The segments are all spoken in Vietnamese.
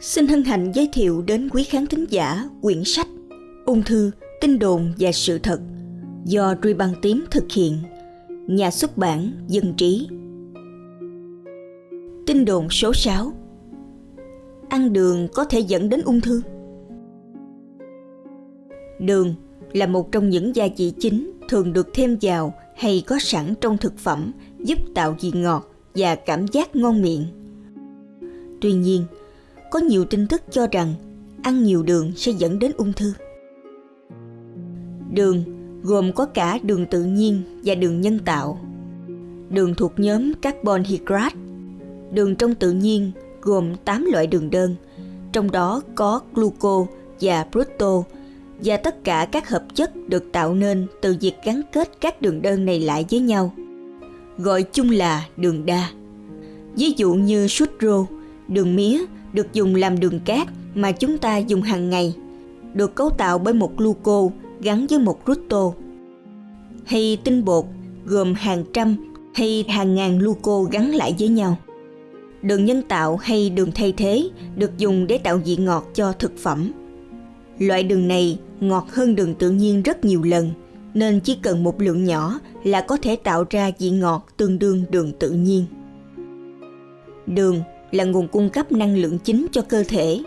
Xin hân hạnh giới thiệu đến quý khán thính giả quyển sách Ung thư, tin đồn và sự thật do Ruy Băng Tím thực hiện, nhà xuất bản Dân Trí. Tin đồn số 6 Ăn đường có thể dẫn đến ung thư Đường là một trong những gia vị chính thường được thêm vào hay có sẵn trong thực phẩm giúp tạo vị ngọt và cảm giác ngon miệng. Tuy nhiên, có nhiều tin tức cho rằng ăn nhiều đường sẽ dẫn đến ung thư. Đường gồm có cả đường tự nhiên và đường nhân tạo. Đường thuộc nhóm carbon hydrate. Đường trong tự nhiên gồm 8 loại đường đơn, trong đó có gluco và fructose và tất cả các hợp chất được tạo nên từ việc gắn kết các đường đơn này lại với nhau. Gọi chung là đường đa. Ví dụ như sucro, đường mía được dùng làm đường cát mà chúng ta dùng hàng ngày, được cấu tạo bởi một gluco gắn với một rutto. Hay tinh bột gồm hàng trăm hay hàng ngàn gluco gắn lại với nhau. Đường nhân tạo hay đường thay thế được dùng để tạo vị ngọt cho thực phẩm. Loại đường này ngọt hơn đường tự nhiên rất nhiều lần, nên chỉ cần một lượng nhỏ là có thể tạo ra vị ngọt tương đương đường tự nhiên. Đường là nguồn cung cấp năng lượng chính cho cơ thể.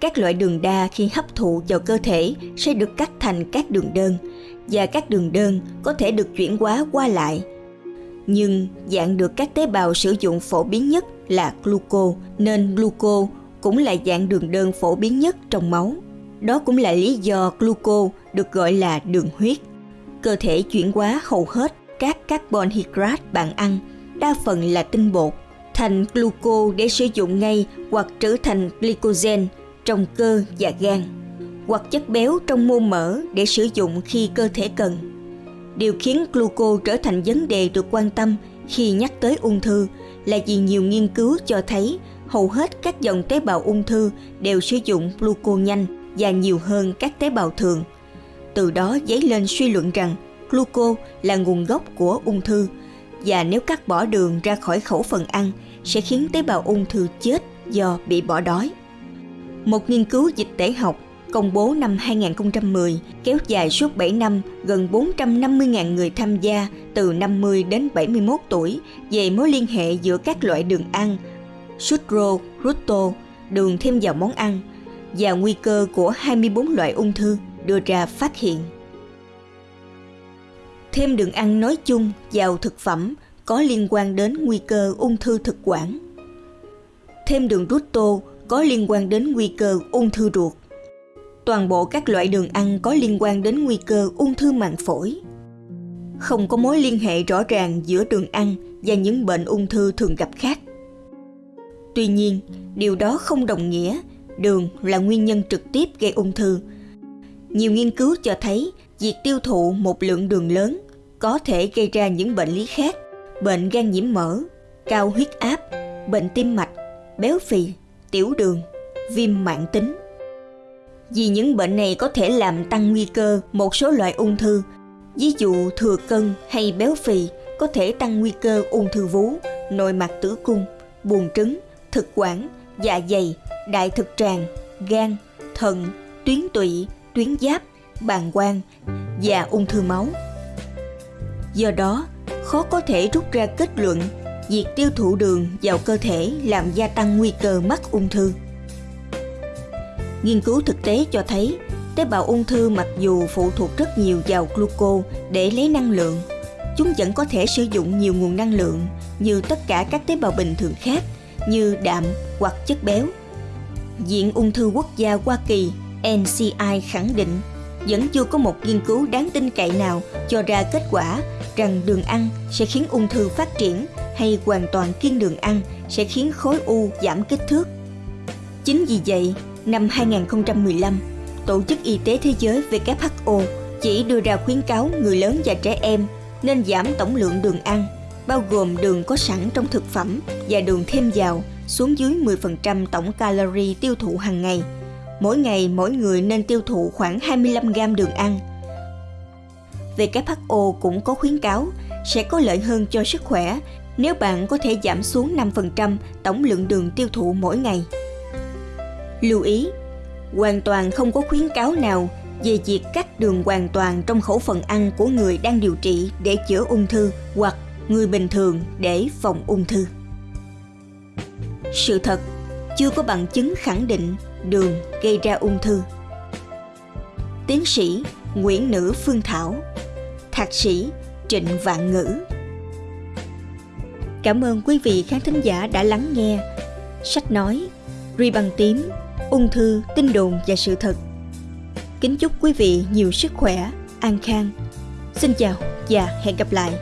Các loại đường đa khi hấp thụ vào cơ thể sẽ được cắt thành các đường đơn và các đường đơn có thể được chuyển hóa qua lại. Nhưng dạng được các tế bào sử dụng phổ biến nhất là gluco, nên gluco cũng là dạng đường đơn phổ biến nhất trong máu. Đó cũng là lý do gluco được gọi là đường huyết. Cơ thể chuyển hóa hầu hết các carbon hydrate bạn ăn, đa phần là tinh bột, thành gluco để sử dụng ngay hoặc trở thành glycogen trong cơ và gan, hoặc chất béo trong mô mỡ để sử dụng khi cơ thể cần. Điều khiến gluco trở thành vấn đề được quan tâm khi nhắc tới ung thư là vì nhiều nghiên cứu cho thấy hầu hết các dòng tế bào ung thư đều sử dụng gluco nhanh và nhiều hơn các tế bào thường. Từ đó dấy lên suy luận rằng gluco là nguồn gốc của ung thư và nếu cắt bỏ đường ra khỏi khẩu phần ăn sẽ khiến tế bào ung thư chết do bị bỏ đói. Một nghiên cứu dịch tễ học công bố năm 2010 kéo dài suốt 7 năm gần 450.000 người tham gia từ 50 đến 71 tuổi về mối liên hệ giữa các loại đường ăn, sucro, rutto, đường thêm vào món ăn và nguy cơ của 24 loại ung thư đưa ra phát hiện. Thêm đường ăn nói chung vào thực phẩm có liên quan đến nguy cơ ung thư thực quản. Thêm đường rút tô có liên quan đến nguy cơ ung thư ruột. Toàn bộ các loại đường ăn có liên quan đến nguy cơ ung thư màng phổi. Không có mối liên hệ rõ ràng giữa đường ăn và những bệnh ung thư thường gặp khác. Tuy nhiên, điều đó không đồng nghĩa đường là nguyên nhân trực tiếp gây ung thư. Nhiều nghiên cứu cho thấy việc tiêu thụ một lượng đường lớn có thể gây ra những bệnh lý khác, bệnh gan nhiễm mỡ, cao huyết áp, bệnh tim mạch, béo phì, tiểu đường, viêm mãn tính. Vì những bệnh này có thể làm tăng nguy cơ một số loại ung thư, ví dụ thừa cân hay béo phì có thể tăng nguy cơ ung thư vú, nội mạc tử cung, buồng trứng, thực quản, dạ dày, đại thực tràng, gan, thận, tuyến tụy, tuyến giáp, bàng quang và ung thư máu. Do đó, khó có thể rút ra kết luận việc tiêu thụ đường vào cơ thể làm gia tăng nguy cơ mắc ung thư. Nghiên cứu thực tế cho thấy tế bào ung thư mặc dù phụ thuộc rất nhiều vào gluco để lấy năng lượng, chúng vẫn có thể sử dụng nhiều nguồn năng lượng như tất cả các tế bào bình thường khác như đạm hoặc chất béo. Viện Ung thư Quốc gia Hoa Kỳ NCI khẳng định vẫn chưa có một nghiên cứu đáng tin cậy nào cho ra kết quả rằng đường ăn sẽ khiến ung thư phát triển hay hoàn toàn kiêng đường ăn sẽ khiến khối u giảm kích thước. Chính vì vậy, năm 2015, Tổ chức Y tế Thế giới WHO chỉ đưa ra khuyến cáo người lớn và trẻ em nên giảm tổng lượng đường ăn, bao gồm đường có sẵn trong thực phẩm và đường thêm vào xuống dưới 10% tổng calorie tiêu thụ hàng ngày. Mỗi ngày mỗi người nên tiêu thụ khoảng 25 gram đường ăn. WHO cũng có khuyến cáo sẽ có lợi hơn cho sức khỏe nếu bạn có thể giảm xuống 5% tổng lượng đường tiêu thụ mỗi ngày. Lưu ý, hoàn toàn không có khuyến cáo nào về việc cắt đường hoàn toàn trong khẩu phần ăn của người đang điều trị để chữa ung thư hoặc người bình thường để phòng ung thư. Sự thật, chưa có bằng chứng khẳng định đường gây ra ung thư. Tiến sĩ Nguyễn Nữ Phương Thảo, Thạc sĩ Trịnh Vạn Ngữ. Cảm ơn quý vị khán thính giả đã lắng nghe sách nói Ri bằng tím, ung thư, tin đồn và sự thật. Kính chúc quý vị nhiều sức khỏe, an khang. Xin chào và hẹn gặp lại.